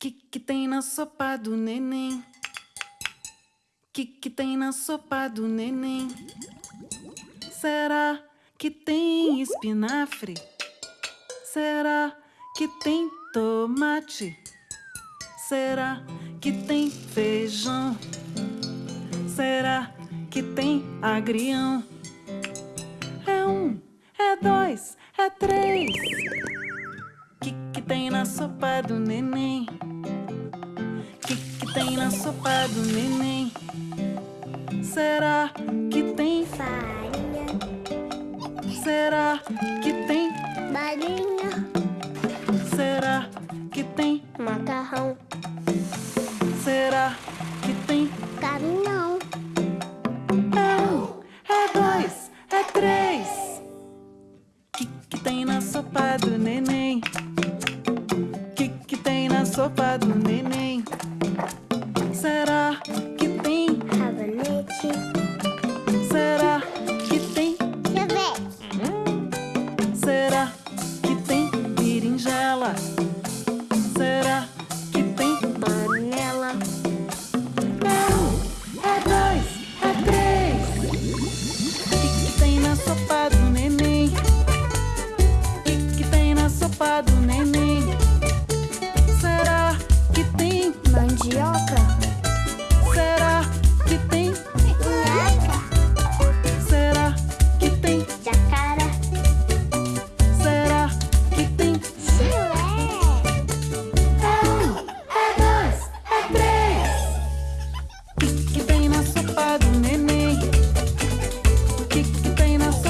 Que que tem na sopa do neném? Que que tem na sopa do neném? Será que tem espinafre? Será que tem tomate? Será que tem feijão? Será que tem agrião? É um, é dois, é três. Que que tem na sopa do neném? Tem na sopa do neném? Será que tem farinha, Será que tem? balinha, Será que tem? macarrão, Será que tem? caminhão, É um, é dois, é três. Que que tem na sopa do neném? Que que tem na sopa do neném?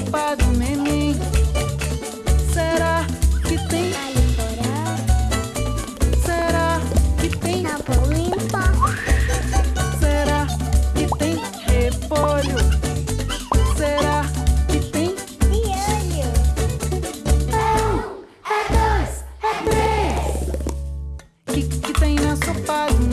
Sopa do neném? Será que tem? Será que tem? Será que tem repolho? Será que tem? Piolho. É um, é dois, é três. Que que tem na sopa do